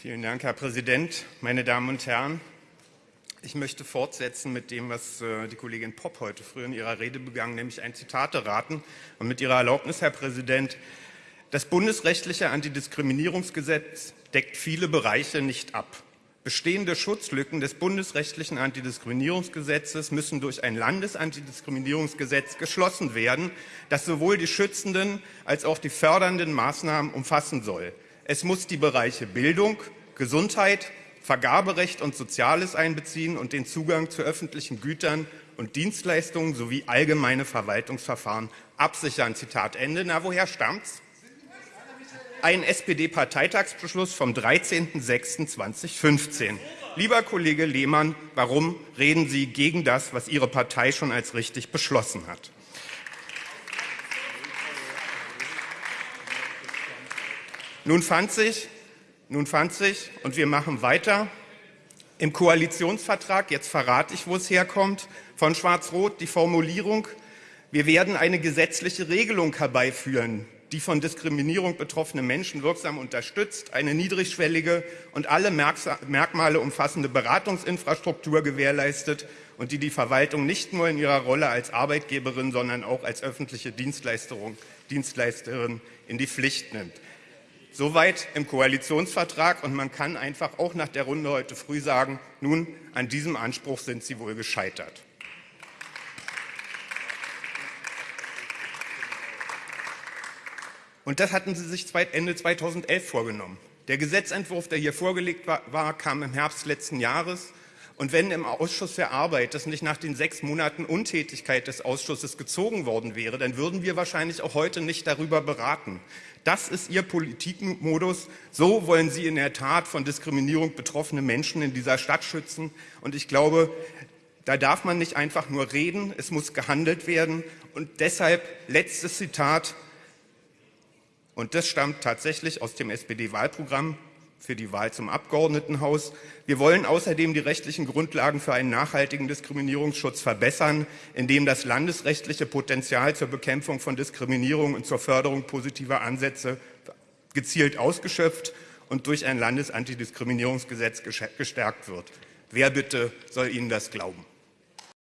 Vielen Dank, Herr Präsident, meine Damen und Herren. Ich möchte fortsetzen mit dem, was äh, die Kollegin Popp heute früh in ihrer Rede begangen, nämlich ein Zitate raten. Und mit Ihrer Erlaubnis, Herr Präsident, das bundesrechtliche Antidiskriminierungsgesetz deckt viele Bereiche nicht ab. Bestehende Schutzlücken des bundesrechtlichen Antidiskriminierungsgesetzes müssen durch ein Landesantidiskriminierungsgesetz geschlossen werden, das sowohl die schützenden als auch die fördernden Maßnahmen umfassen soll. Es muss die Bereiche Bildung, Gesundheit, Vergaberecht und Soziales einbeziehen und den Zugang zu öffentlichen Gütern und Dienstleistungen sowie allgemeine Verwaltungsverfahren absichern. Zitat Ende. Na, woher stammt's? Ein SPD-Parteitagsbeschluss vom 13.06.2015. Lieber Kollege Lehmann, warum reden Sie gegen das, was Ihre Partei schon als richtig beschlossen hat? Nun fand sich, nun fand sich, und wir machen weiter, im Koalitionsvertrag, jetzt verrate ich, wo es herkommt, von Schwarz-Rot die Formulierung, wir werden eine gesetzliche Regelung herbeiführen, die von Diskriminierung betroffene Menschen wirksam unterstützt, eine niedrigschwellige und alle Merkmale umfassende Beratungsinfrastruktur gewährleistet und die die Verwaltung nicht nur in ihrer Rolle als Arbeitgeberin, sondern auch als öffentliche Dienstleisterin in die Pflicht nimmt. Soweit im Koalitionsvertrag. Und man kann einfach auch nach der Runde heute früh sagen, nun, an diesem Anspruch sind Sie wohl gescheitert. Und das hatten Sie sich Ende 2011 vorgenommen. Der Gesetzentwurf, der hier vorgelegt war, kam im Herbst letzten Jahres. Und wenn im Ausschuss für Arbeit das nicht nach den sechs Monaten Untätigkeit des Ausschusses gezogen worden wäre, dann würden wir wahrscheinlich auch heute nicht darüber beraten. Das ist Ihr Politikmodus. So wollen Sie in der Tat von Diskriminierung betroffene Menschen in dieser Stadt schützen. Und ich glaube, da darf man nicht einfach nur reden, es muss gehandelt werden. Und deshalb letztes Zitat, und das stammt tatsächlich aus dem SPD-Wahlprogramm für die Wahl zum Abgeordnetenhaus. Wir wollen außerdem die rechtlichen Grundlagen für einen nachhaltigen Diskriminierungsschutz verbessern, indem das landesrechtliche Potenzial zur Bekämpfung von Diskriminierung und zur Förderung positiver Ansätze gezielt ausgeschöpft und durch ein Landesantidiskriminierungsgesetz gestärkt wird. Wer bitte soll Ihnen das glauben?